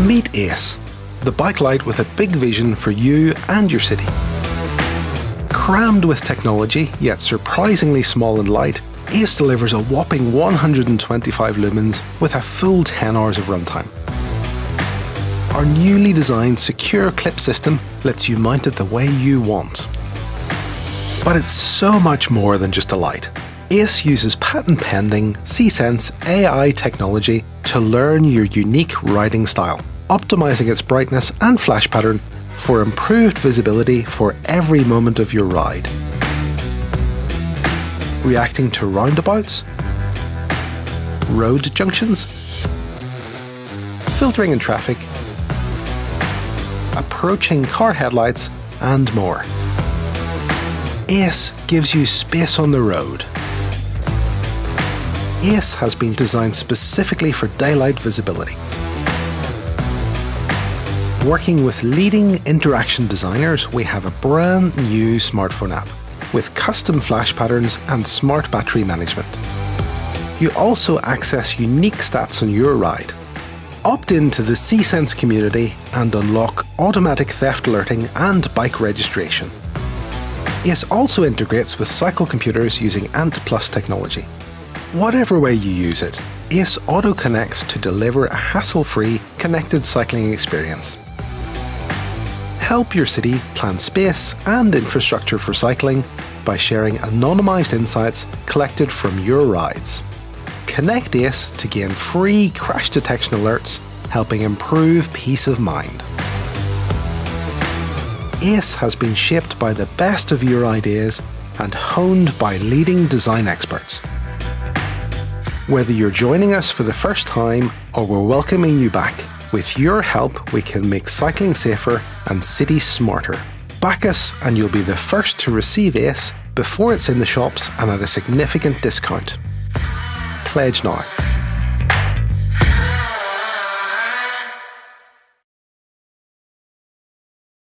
Meet Ace, the bike light with a big vision for you and your city. Crammed with technology, yet surprisingly small and light, Ace delivers a whopping 125 lumens with a full 10 hours of runtime. Our newly designed secure clip system lets you mount it the way you want. But it's so much more than just a light. Ace uses patent pending See.Sense AI technology to learn your unique riding style, optimizing its brightness and flash pattern for improved visibility for every moment of your ride reacting to roundabouts, road junctions, filtering in traffic, approaching car headlights, and more. ACE gives you space on the road. ACE has been designed specifically for daylight visibility. Working with leading interaction designers, we have a brand new smartphone app with custom flash patterns and smart battery management. You also access unique stats on your ride. Opt into the See.Sense community and unlock automatic theft alerting and bike registration. ACE also integrates with cycle computers using Ant Plus technology. Whatever way you use it, ACE auto connects to deliver a hassle-free, connected cycling experience help your city plan space and infrastructure for cycling by sharing anonymised insights collected from your rides. Connect ACE to gain free crash detection alerts, helping improve peace of mind. ACE has been shaped by the best of your ideas and honed by leading design experts. Whether you're joining us for the first time or we're welcoming you back, with your help, we can make cycling safer and cities smarter. Back us and you'll be the first to receive ACE before it's in the shops and at a significant discount. Pledge now.